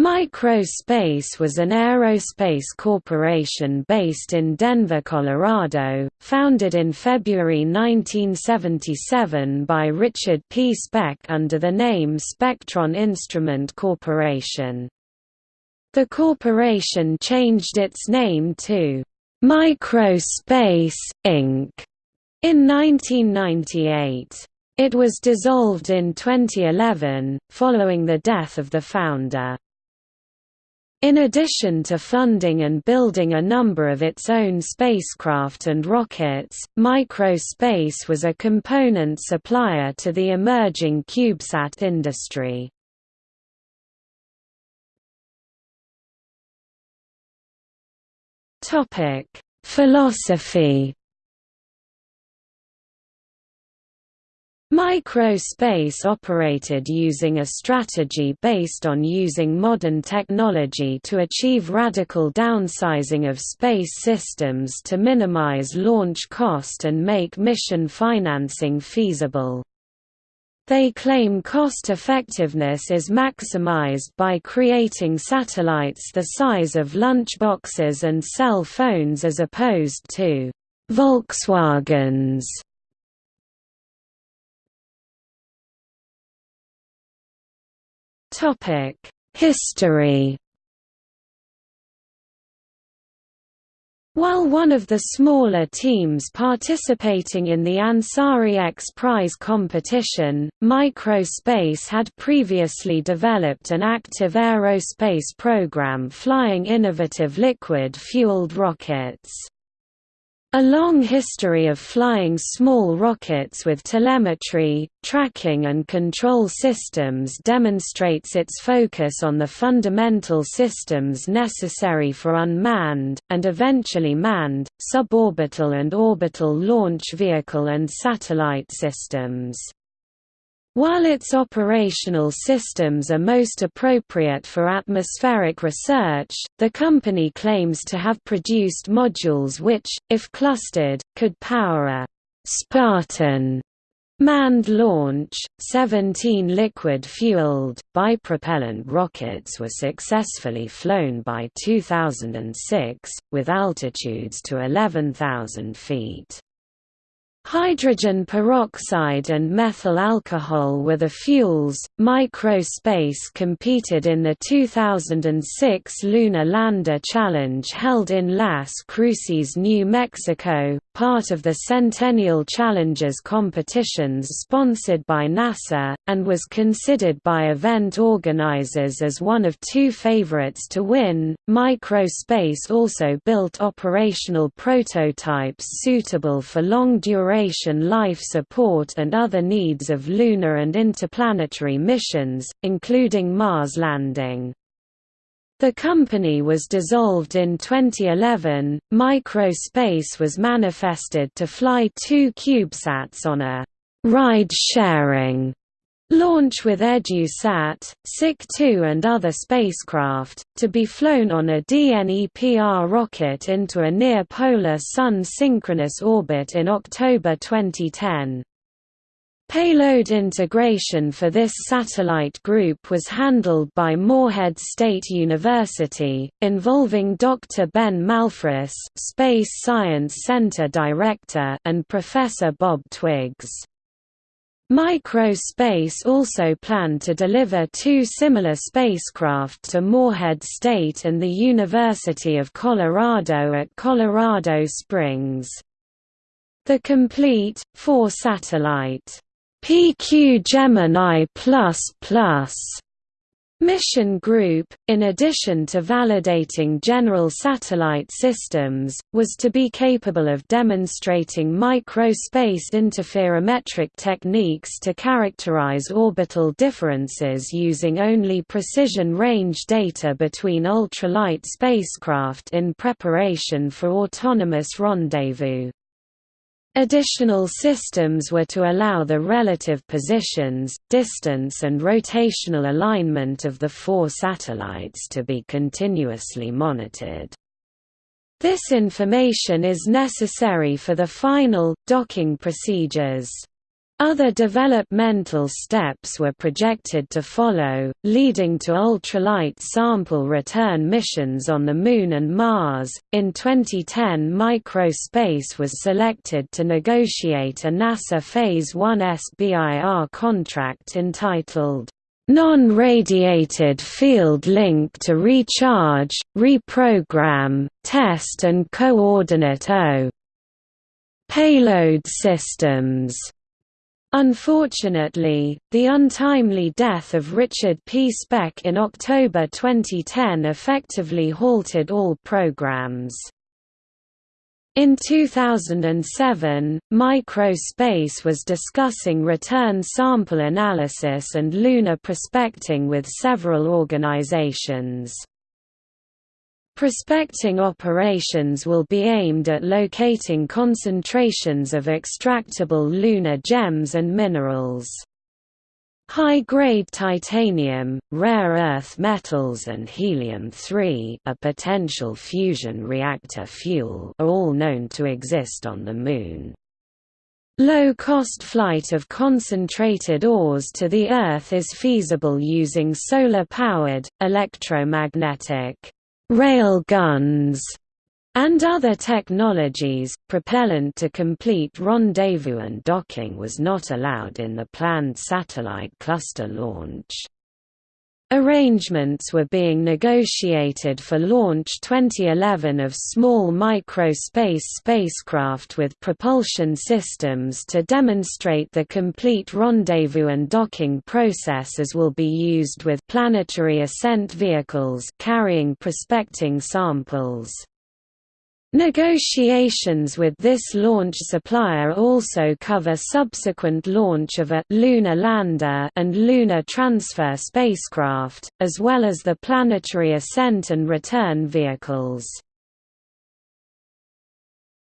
Microspace was an aerospace corporation based in Denver, Colorado, founded in February 1977 by Richard P. Speck under the name Spectron Instrument Corporation. The corporation changed its name to Microspace, Inc. in 1998. It was dissolved in 2011, following the death of the founder. In addition to funding and building a number of its own spacecraft and rockets, Microspace was a component supplier to the emerging CubeSat industry. Philosophy Microspace operated using a strategy based on using modern technology to achieve radical downsizing of space systems to minimize launch cost and make mission financing feasible. They claim cost-effectiveness is maximized by creating satellites the size of lunchboxes and cell phones as opposed to Volkswagens History While one of the smaller teams participating in the Ansari X Prize competition, Microspace had previously developed an active aerospace program flying innovative liquid-fueled rockets. A long history of flying small rockets with telemetry, tracking and control systems demonstrates its focus on the fundamental systems necessary for unmanned, and eventually manned, suborbital and orbital launch vehicle and satellite systems. While its operational systems are most appropriate for atmospheric research, the company claims to have produced modules which, if clustered, could power a Spartan manned launch. 17 liquid-fueled, bipropellant rockets were successfully flown by 2006, with altitudes to 11,000 feet. Hydrogen peroxide and methyl alcohol were the fuels. Microspace competed in the 2006 Lunar Lander Challenge held in Las Cruces, New Mexico, part of the Centennial Challenges competitions sponsored by NASA, and was considered by event organizers as one of two favorites to win. Microspace also built operational prototypes suitable for long duration life support and other needs of lunar and interplanetary missions, including Mars landing. The company was dissolved in 2011. Microspace was manifested to fly two CubeSats on a ride sharing launch with EduSat, SIC-2 and other spacecraft, to be flown on a DNEPR rocket into a near-polar Sun synchronous orbit in October 2010. Payload integration for this satellite group was handled by Morehead State University, involving Dr. Ben Malphrus Space Science Center Director and Professor Bob Twiggs. Microspace also planned to deliver two similar spacecraft to Morehead State and the University of Colorado at Colorado Springs. The complete, four-satellite PQ Gemini++ Mission Group, in addition to validating general satellite systems, was to be capable of demonstrating microspace interferometric techniques to characterize orbital differences using only precision range data between ultralight spacecraft in preparation for autonomous rendezvous. Additional systems were to allow the relative positions, distance and rotational alignment of the four satellites to be continuously monitored. This information is necessary for the final, docking procedures. Other developmental steps were projected to follow, leading to ultralight sample return missions on the Moon and Mars. In 2010, Microspace was selected to negotiate a NASA Phase 1 SBIR contract entitled Non-radiated field link to recharge, reprogram, test and coordinate O payload systems Unfortunately, the untimely death of Richard P. Speck in October 2010 effectively halted all programs. In 2007, Microspace was discussing return sample analysis and lunar prospecting with several organizations. Prospecting operations will be aimed at locating concentrations of extractable lunar gems and minerals. High-grade titanium, rare earth metals and helium-3 a potential fusion reactor fuel are all known to exist on the Moon. Low-cost flight of concentrated ores to the Earth is feasible using solar-powered, electromagnetic rail guns, and other technologies. Propellant to complete rendezvous and docking was not allowed in the planned satellite cluster launch. Arrangements were being negotiated for launch 2011 of small microspace spacecraft with propulsion systems to demonstrate the complete rendezvous and docking process as will be used with planetary ascent vehicles carrying prospecting samples. Negotiations with this launch supplier also cover subsequent launch of a lunar lander and lunar transfer spacecraft, as well as the planetary ascent and return vehicles.